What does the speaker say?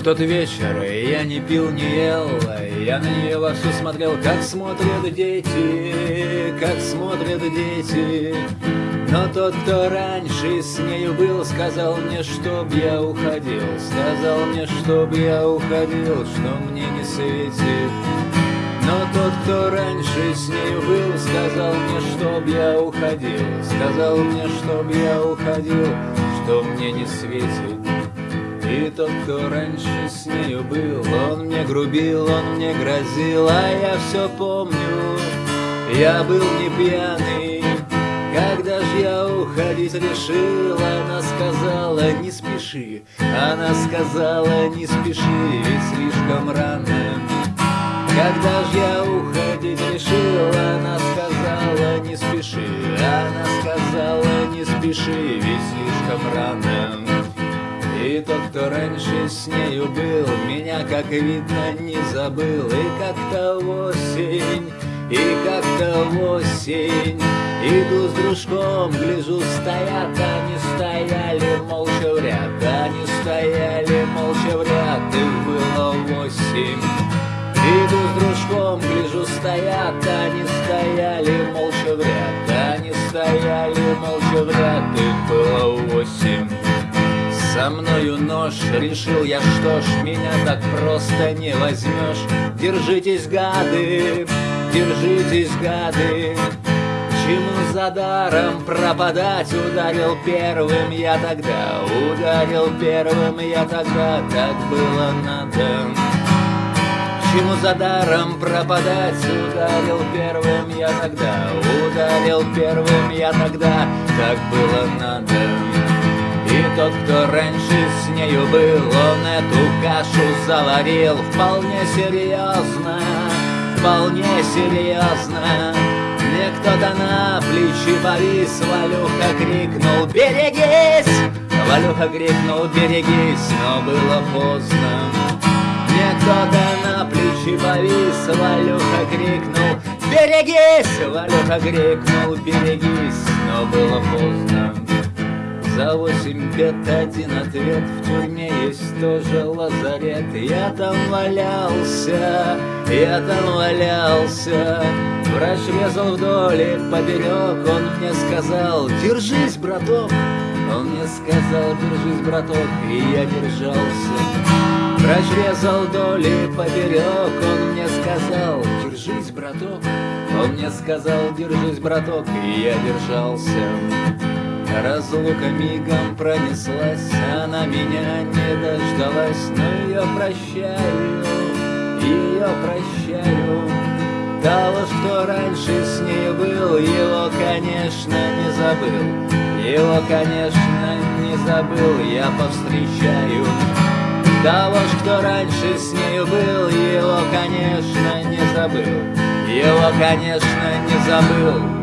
В тот вечер я не пил, не ел, я на нее во все смотрел, как смотрят дети, как смотрят дети. Но тот, кто раньше с нею был, сказал мне, чтоб я уходил, сказал мне, чтоб я уходил, что мне не светит. Но тот, кто раньше с нею был, сказал мне, чтоб я уходил, сказал мне, чтоб я уходил, что мне не светит. И тот, кто раньше с нею был, он мне грубил, он мне грозил, а я все помню, я был не пьяный. Когда ж я уходить решил, она сказала, не спеши, она сказала, не спеши, ведь слишком рано. Когда ж я уходить решил, она сказала, не спеши, она сказала, не спеши, ведь слишком рано. Тот, кто раньше с нею был, меня, как видно, не забыл, и как-то осень, и как-то осень. Иду с дружком, гляжу, стоят они, стояли молча в ряд, они стояли молча в ряд, их было восемь. Иду с дружком, гляжу, стоят они, стояли молча в ряд, они стояли молча в ряд, их было восемь. Со мною нож, решил я, что ж, меня так просто не возьмешь. Держитесь, гады, держитесь, гады, Чему за даром пропадать Ударил первым я тогда Ударил первым я тогда Так было надо. Чему за даром пропадать Ударил первым я тогда Ударил первым я тогда Так было надо тот, кто раньше с нею был, он эту кашу заварил вполне серьезно, вполне серьезно. Мне кто-то на плечи повис, Валюха крикнул «Берегись!» Валюха крикнул «Берегись!» Но было поздно Мне кто-то на плечи повис, Валюха крикнул «Берегись!» Валюха крикнул «Берегись!» Но было поздно за восемь бед один ответ. В тюрьме есть тоже лазарет. Я там валялся, я там валялся. Врач резал вдоль и поперек. Он мне сказал, держись, браток Он мне сказал, держись, браток И я держался. Врач резал вдоль и поперек. Он мне сказал, держись, браток Он мне сказал, держись, браток И я держался Разлука мигом пронеслась, она меня не дождалась, но ее прощаю, ее прощаю. Того, что раньше с ней был, его, конечно, не забыл, его, конечно, не забыл, я повстречаю. Того, что раньше с ней был, его, конечно, не забыл, его, конечно, не забыл,